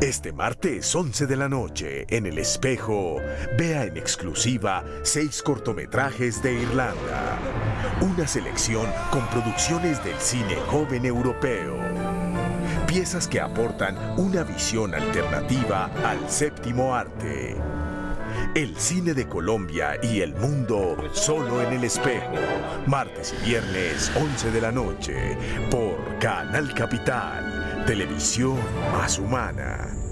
Este martes 11 de la noche, en El Espejo, vea en exclusiva seis cortometrajes de Irlanda. Una selección con producciones del cine joven europeo. Piezas que aportan una visión alternativa al séptimo arte. El cine de Colombia y el mundo solo en El Espejo. Martes y viernes 11 de la noche por Canal Capital. Televisión más humana.